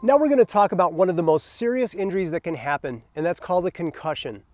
Now we're going to talk about one of the most serious injuries that can happen, and that's called a concussion.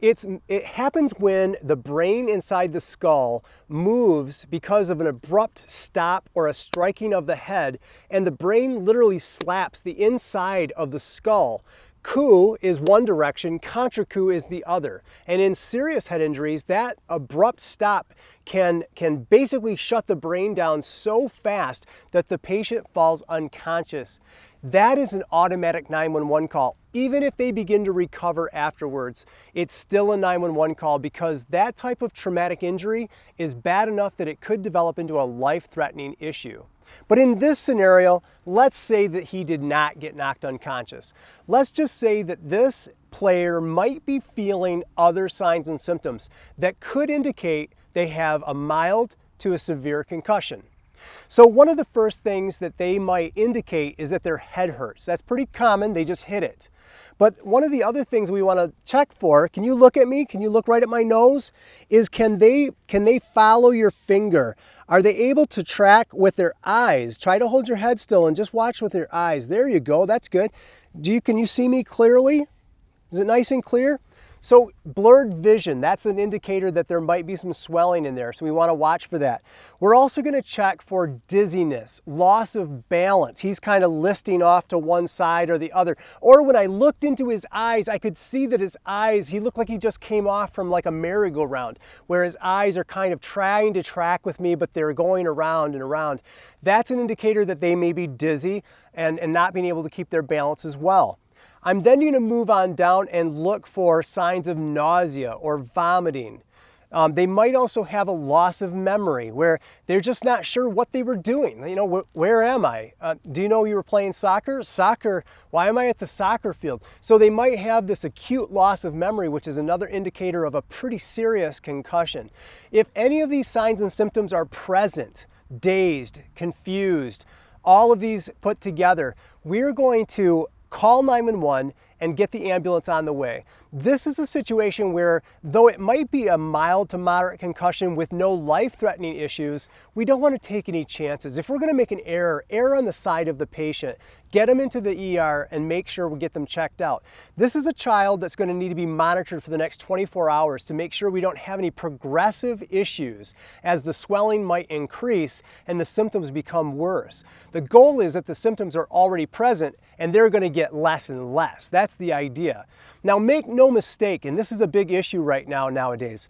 It's, it happens when the brain inside the skull moves because of an abrupt stop or a striking of the head, and the brain literally slaps the inside of the skull. Coup is one direction, contrecoup is the other. And in serious head injuries, that abrupt stop can, can basically shut the brain down so fast that the patient falls unconscious. That is an automatic 911 call. Even if they begin to recover afterwards, it's still a 911 call because that type of traumatic injury is bad enough that it could develop into a life-threatening issue. But in this scenario, let's say that he did not get knocked unconscious. Let's just say that this player might be feeling other signs and symptoms that could indicate they have a mild to a severe concussion. So one of the first things that they might indicate is that their head hurts. That's pretty common, they just hit it. But one of the other things we want to check for, can you look at me? Can you look right at my nose? Is can they can they follow your finger? Are they able to track with their eyes? Try to hold your head still and just watch with your eyes. There you go. That's good. Do you can you see me clearly? Is it nice and clear? So blurred vision, that's an indicator that there might be some swelling in there, so we want to watch for that. We're also going to check for dizziness, loss of balance. He's kind of listing off to one side or the other. Or when I looked into his eyes, I could see that his eyes, he looked like he just came off from like a merry-go-round, where his eyes are kind of trying to track with me, but they're going around and around. That's an indicator that they may be dizzy and, and not being able to keep their balance as well. I'm then going to move on down and look for signs of nausea or vomiting. Um, they might also have a loss of memory where they're just not sure what they were doing. You know, wh where am I? Uh, do you know you were playing soccer? Soccer, why am I at the soccer field? So they might have this acute loss of memory, which is another indicator of a pretty serious concussion. If any of these signs and symptoms are present, dazed, confused, all of these put together, we're going to call 911 and get the ambulance on the way. This is a situation where, though it might be a mild to moderate concussion with no life-threatening issues, we don't want to take any chances. If we're going to make an error, err on the side of the patient. Get them into the ER and make sure we get them checked out. This is a child that's going to need to be monitored for the next 24 hours to make sure we don't have any progressive issues as the swelling might increase and the symptoms become worse. The goal is that the symptoms are already present and they're going to get less and less. That's the idea. Now make no mistake, and this is a big issue right now nowadays,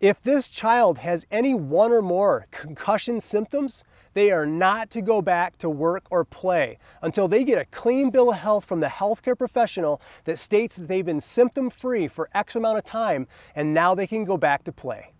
if this child has any one or more concussion symptoms, they are not to go back to work or play until they get a clean bill of health from the healthcare professional that states that they've been symptom free for X amount of time and now they can go back to play.